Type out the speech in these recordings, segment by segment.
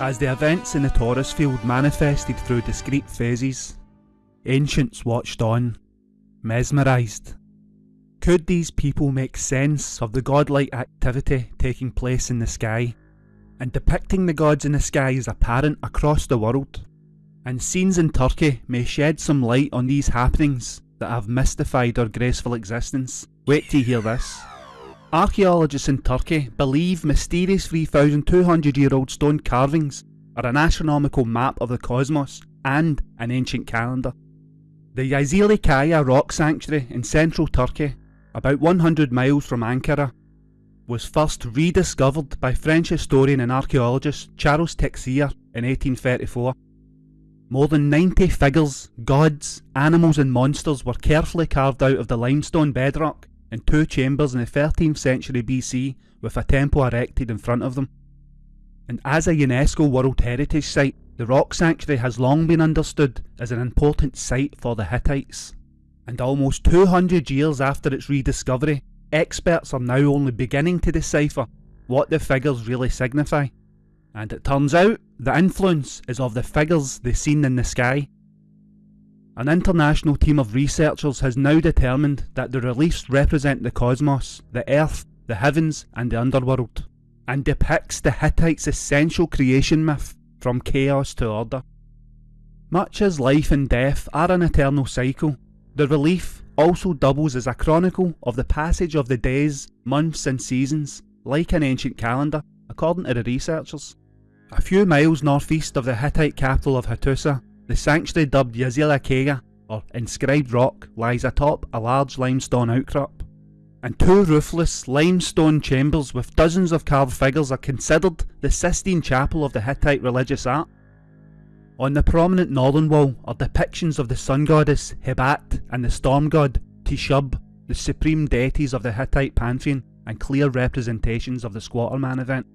As the events in the Taurus field manifested through discrete phases, ancients watched on, mesmerised. Could these people make sense of the godlike activity taking place in the sky, and depicting the gods in the sky as apparent across the world? And scenes in Turkey may shed some light on these happenings that have mystified our graceful existence. Wait till you hear this. Archaeologists in Turkey believe mysterious 3,200 year old stone carvings are an astronomical map of the cosmos and an ancient calendar. The Yazili Kaya rock sanctuary in central Turkey, about 100 miles from Ankara, was first rediscovered by French historian and archaeologist Charles Texier in 1834. More than 90 figures, gods, animals and monsters were carefully carved out of the limestone bedrock in two chambers in the 13th century BC with a temple erected in front of them. And as a UNESCO World Heritage Site, the rock sanctuary has long been understood as an important site for the Hittites. And almost 200 years after its rediscovery, experts are now only beginning to decipher what the figures really signify. And it turns out the influence is of the figures they seen in the sky an international team of researchers has now determined that the reliefs represent the cosmos, the earth, the heavens and the underworld, and depicts the Hittites' essential creation myth from chaos to order. Much as life and death are an eternal cycle, the relief also doubles as a chronicle of the passage of the days, months and seasons, like an ancient calendar, according to the researchers. A few miles northeast of the Hittite capital of Hattusa, the sanctuary dubbed Yazili Kaya, or inscribed rock, lies atop a large limestone outcrop. And two roofless limestone chambers with dozens of carved figures are considered the Sistine Chapel of the Hittite religious art. On the prominent northern wall are depictions of the sun goddess Hebat and the storm god Teshub, the supreme deities of the Hittite pantheon, and clear representations of the Squatterman event.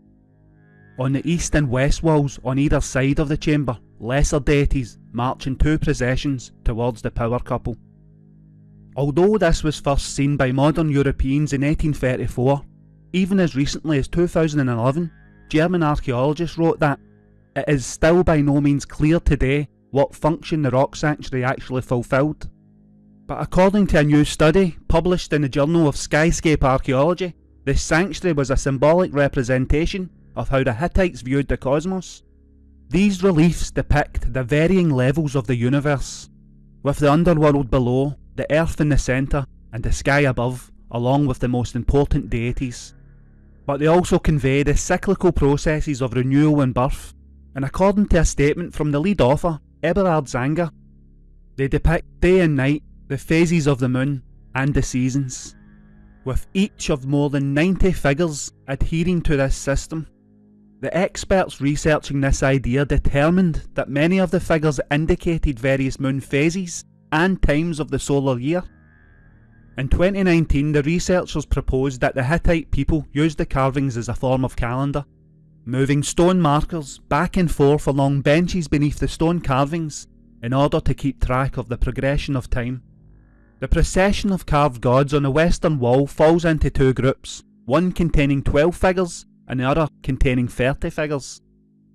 On the east and west walls on either side of the chamber lesser deities march in two processions towards the power couple. Although this was first seen by modern Europeans in 1834, even as recently as 2011, German archaeologists wrote that it is still by no means clear today what function the rock sanctuary actually fulfilled. But according to a new study published in the Journal of Skyscape Archaeology, the sanctuary was a symbolic representation of how the Hittites viewed the cosmos. These reliefs depict the varying levels of the universe, with the underworld below, the earth in the centre, and the sky above, along with the most important deities. But they also convey the cyclical processes of renewal and birth, and according to a statement from the lead author, Eberhard Zangger, they depict day and night, the phases of the moon, and the seasons, with each of more than 90 figures adhering to this system. The experts researching this idea determined that many of the figures indicated various moon phases and times of the solar year. In 2019 the researchers proposed that the Hittite people used the carvings as a form of calendar, moving stone markers back and forth along benches beneath the stone carvings in order to keep track of the progression of time. The procession of carved gods on the western wall falls into two groups, one containing 12 figures and the other containing 30 figures.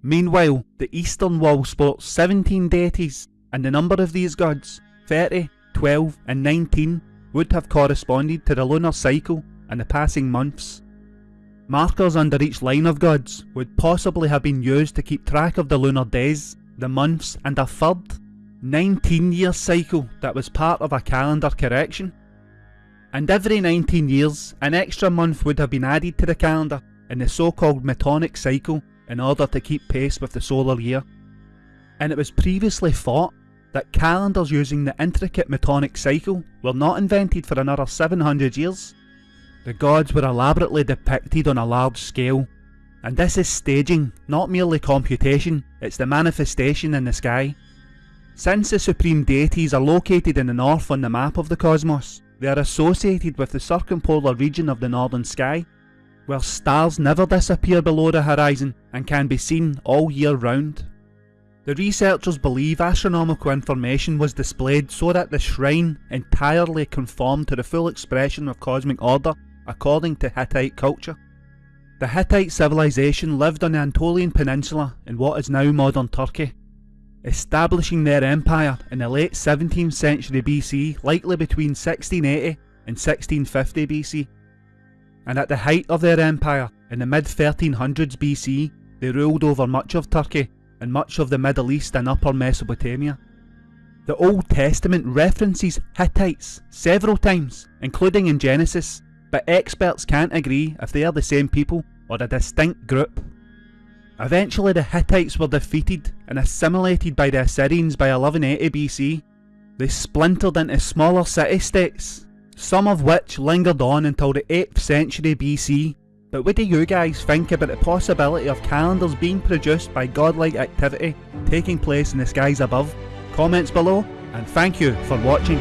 Meanwhile, the eastern wall sports 17 deities, and the number of these gods, 30, 12 and 19, would have corresponded to the lunar cycle and the passing months. Markers under each line of gods would possibly have been used to keep track of the lunar days, the months and a third, 19 year cycle that was part of a calendar correction. And every 19 years, an extra month would have been added to the calendar in the so-called Metonic cycle in order to keep pace with the solar year. And it was previously thought that calendars using the intricate Metonic cycle were not invented for another 700 years. The gods were elaborately depicted on a large scale, and this is staging, not merely computation, it's the manifestation in the sky. Since the supreme deities are located in the north on the map of the cosmos, they are associated with the circumpolar region of the northern sky, where stars never disappear below the horizon and can be seen all year round. The researchers believe astronomical information was displayed so that the shrine entirely conformed to the full expression of cosmic order according to Hittite culture. The Hittite civilization lived on the Anatolian Peninsula in what is now modern Turkey, establishing their empire in the late 17th century BC, likely between 1680 and 1650 BC. And at the height of their empire, in the mid 1300s BC, they ruled over much of Turkey and much of the Middle East and Upper Mesopotamia. The Old Testament references Hittites several times, including in Genesis, but experts can't agree if they are the same people or a distinct group. Eventually the Hittites were defeated and assimilated by the Assyrians by 1180 BC. They splintered into smaller city-states, some of which lingered on until the 8th century BC. But what do you guys think about the possibility of calendars being produced by godlike activity taking place in the skies above? Comments below, and thank you for watching.